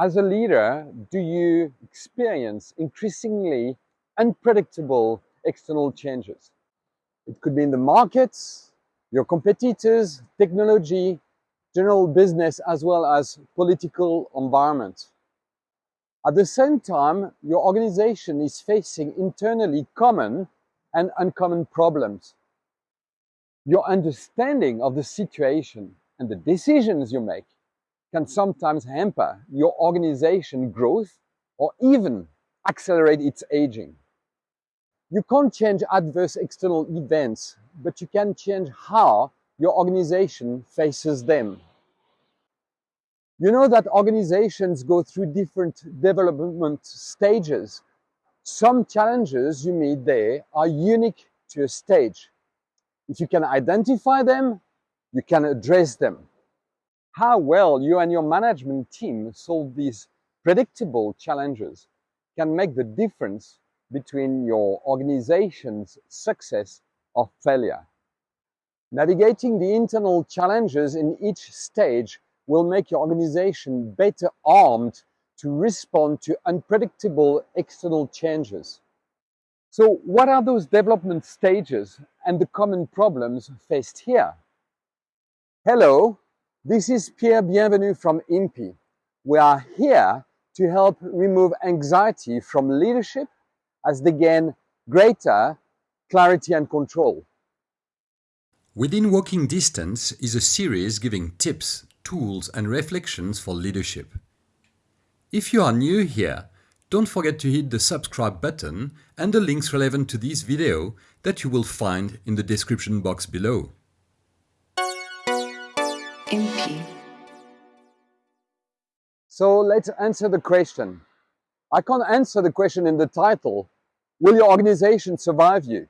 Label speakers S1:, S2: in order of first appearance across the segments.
S1: As a leader, do you experience increasingly unpredictable external changes? It could be in the markets, your competitors, technology, general business, as well as political environment. At the same time, your organization is facing internally common and uncommon problems. Your understanding of the situation and the decisions you make can sometimes hamper your organization growth or even accelerate its aging. You can't change adverse external events, but you can change how your organization faces them. You know that organizations go through different development stages. Some challenges you meet there are unique to a stage. If you can identify them, you can address them. How well you and your management team solve these predictable challenges can make the difference between your organization's success or failure. Navigating the internal challenges in each stage will make your organization better armed to respond to unpredictable external changes. So what are those development stages and the common problems faced here? Hello, this is Pierre Bienvenu from IMPI. We are here to help remove anxiety from leadership as they gain greater clarity and control.
S2: Within Walking Distance is a series giving tips tools and reflections for leadership. If you are new here, don't forget to hit the subscribe button and the links relevant to this video that you will find in the description box below.
S1: So let's answer the question. I can't answer the question in the title, will your organization survive you?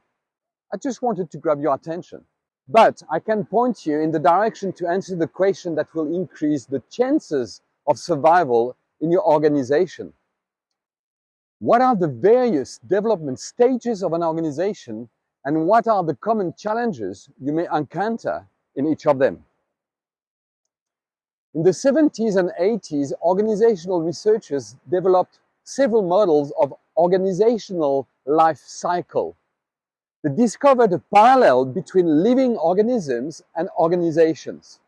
S1: I just wanted to grab your attention. But I can point you in the direction to answer the question that will increase the chances of survival in your organization. What are the various development stages of an organization and what are the common challenges you may encounter in each of them? In the 70s and 80s, organizational researchers developed several models of organizational life cycle they discovered a parallel between living organisms and organizations.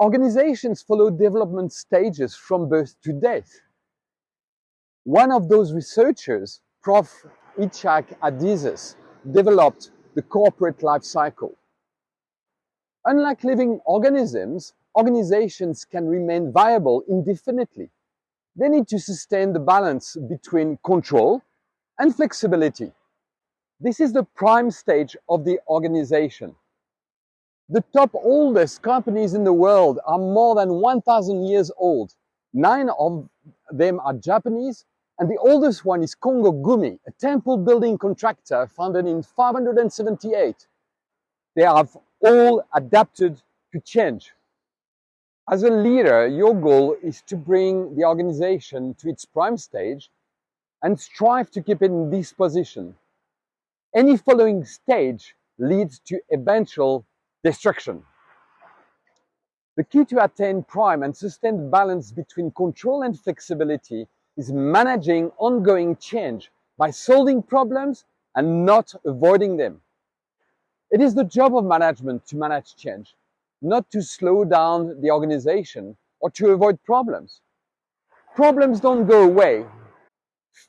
S1: Organizations follow development stages from birth to death. One of those researchers, Prof. Itzhak Adizes, developed the corporate life cycle. Unlike living organisms, organizations can remain viable indefinitely. They need to sustain the balance between control and flexibility. This is the prime stage of the organization. The top oldest companies in the world are more than 1,000 years old. Nine of them are Japanese, and the oldest one is Kongo Gumi, a temple building contractor founded in 578. They have all adapted to change. As a leader, your goal is to bring the organization to its prime stage and strive to keep it in this position any following stage leads to eventual destruction. The key to attain prime and sustained balance between control and flexibility is managing ongoing change by solving problems and not avoiding them. It is the job of management to manage change, not to slow down the organization or to avoid problems. Problems don't go away.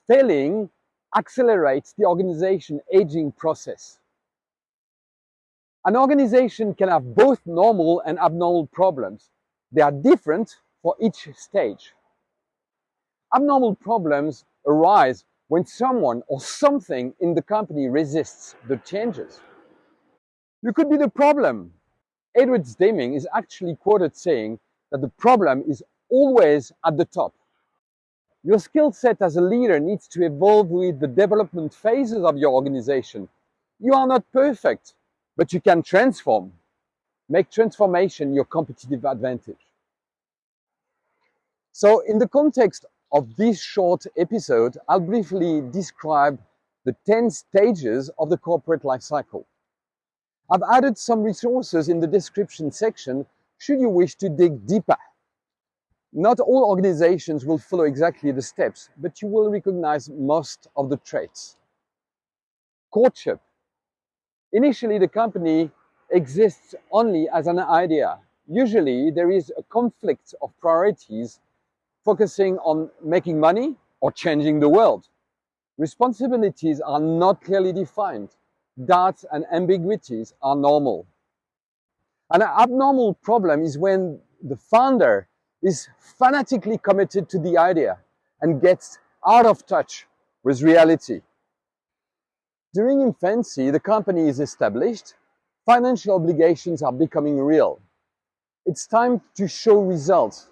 S1: Failing accelerates the organization aging process. An organization can have both normal and abnormal problems. They are different for each stage. Abnormal problems arise when someone or something in the company resists the changes. You could be the problem. Edward Deming is actually quoted saying that the problem is always at the top. Your skill set as a leader needs to evolve with the development phases of your organization. You are not perfect, but you can transform. Make transformation your competitive advantage. So in the context of this short episode, I'll briefly describe the 10 stages of the corporate life cycle. I've added some resources in the description section should you wish to dig deeper. Not all organizations will follow exactly the steps, but you will recognize most of the traits. Courtship. Initially, the company exists only as an idea. Usually, there is a conflict of priorities focusing on making money or changing the world. Responsibilities are not clearly defined. Doubts and ambiguities are normal. An abnormal problem is when the founder is fanatically committed to the idea and gets out of touch with reality. During infancy, the company is established, financial obligations are becoming real. It's time to show results,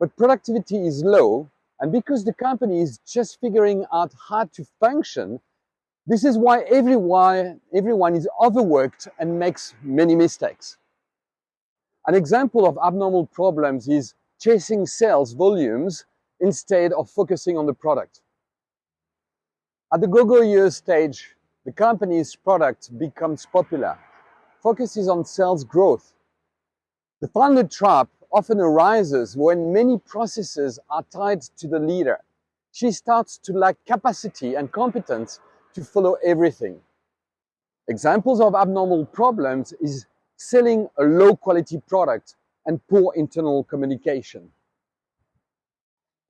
S1: but productivity is low, and because the company is just figuring out how to function, this is why everyone, everyone is overworked and makes many mistakes. An example of abnormal problems is chasing sales volumes instead of focusing on the product. At the go-go years stage, the company's product becomes popular, focuses on sales growth. The founder trap often arises when many processes are tied to the leader. She starts to lack capacity and competence to follow everything. Examples of abnormal problems is selling a low quality product and poor internal communication.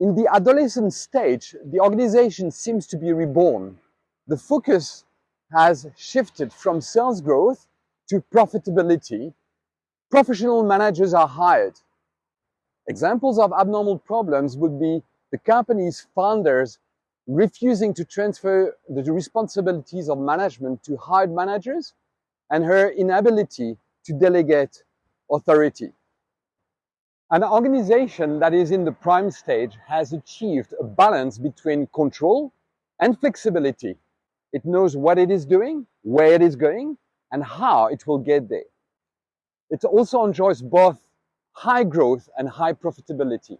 S1: In the adolescent stage, the organization seems to be reborn. The focus has shifted from sales growth to profitability. Professional managers are hired. Examples of abnormal problems would be the company's founders refusing to transfer the responsibilities of management to hired managers and her inability to delegate authority. An organization that is in the prime stage has achieved a balance between control and flexibility. It knows what it is doing, where it is going, and how it will get there. It also enjoys both high growth and high profitability.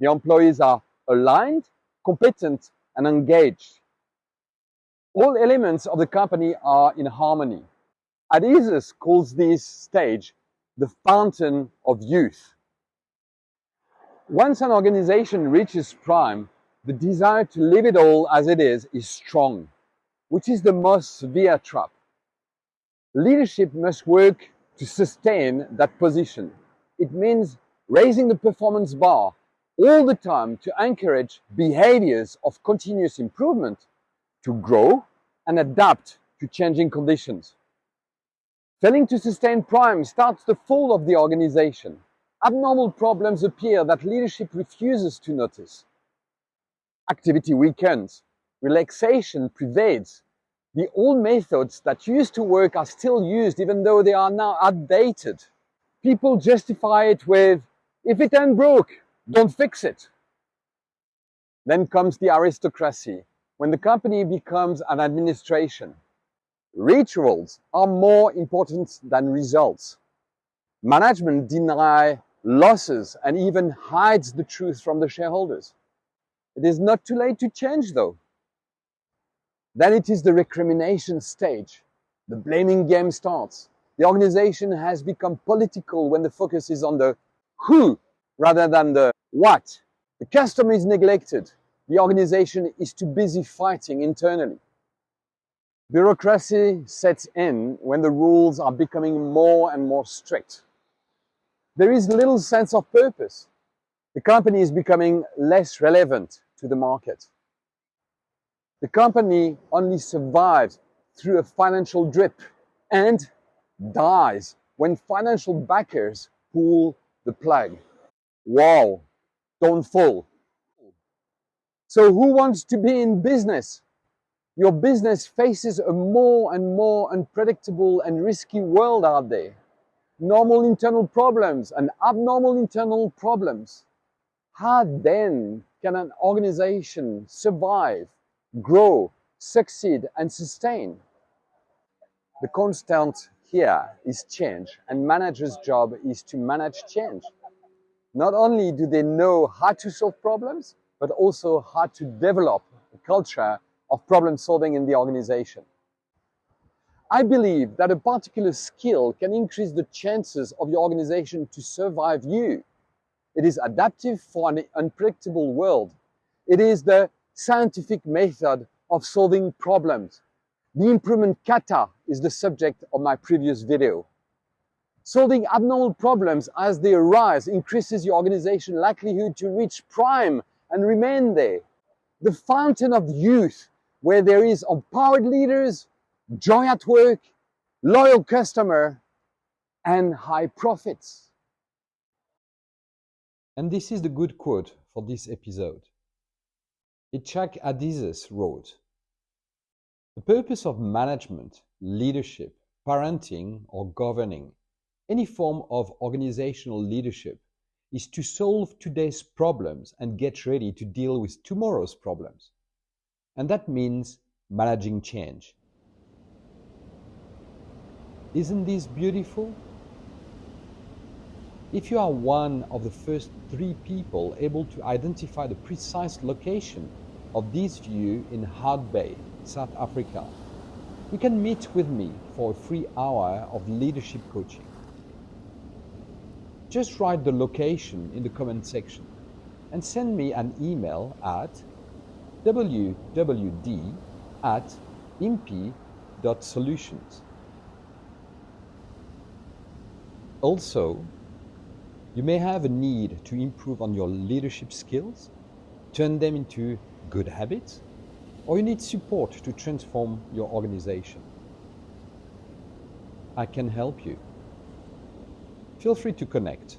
S1: The employees are aligned, competent, and engaged. All elements of the company are in harmony. Adizes calls this stage the fountain of youth. Once an organization reaches prime, the desire to leave it all as it is is strong, which is the most severe trap. Leadership must work to sustain that position. It means raising the performance bar all the time to encourage behaviors of continuous improvement to grow and adapt to changing conditions. Failing to sustain prime starts the fall of the organization abnormal problems appear that leadership refuses to notice. Activity weakens, relaxation pervades. The old methods that used to work are still used even though they are now outdated. People justify it with, if it ain't broke, don't fix it. Then comes the aristocracy, when the company becomes an administration. Rituals are more important than results. Management deny losses and even hides the truth from the shareholders. It is not too late to change though. Then it is the recrimination stage. The blaming game starts. The organization has become political when the focus is on the who rather than the what. The customer is neglected. The organization is too busy fighting internally. Bureaucracy sets in when the rules are becoming more and more strict there is little sense of purpose. The company is becoming less relevant to the market. The company only survives through a financial drip and dies when financial backers pull the plug. Wow, don't fall. So who wants to be in business? Your business faces a more and more unpredictable and risky world out there normal internal problems and abnormal internal problems. How then can an organization survive, grow, succeed, and sustain? The constant here is change, and managers' job is to manage change. Not only do they know how to solve problems, but also how to develop a culture of problem solving in the organization. I believe that a particular skill can increase the chances of your organization to survive you. It is adaptive for an unpredictable world. It is the scientific method of solving problems. The improvement kata is the subject of my previous video. Solving abnormal problems as they arise increases your organization's likelihood to reach prime and remain there. The fountain of youth, where there is empowered leaders, joy at work, loyal customer, and high profits. And this is the good quote for this episode. Itzhak Adizes wrote, The purpose of management, leadership, parenting, or governing any form of organizational leadership is to solve today's problems and get ready to deal with tomorrow's problems. And that means managing change. Isn't this beautiful? If you are one of the first three people able to identify the precise location of this view in Hout Bay, South Africa, you can meet with me for a free hour of leadership coaching just write the location in the comment section and send me an email at wwd at impi.solutions. Also, you may have a need to improve on your leadership skills, turn them into good habits, or you need support to transform your organization. I can help you feel free to connect.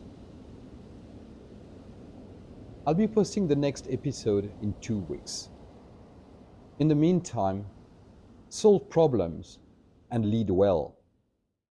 S1: I'll be posting the next episode in two weeks. In the meantime, solve problems and lead well.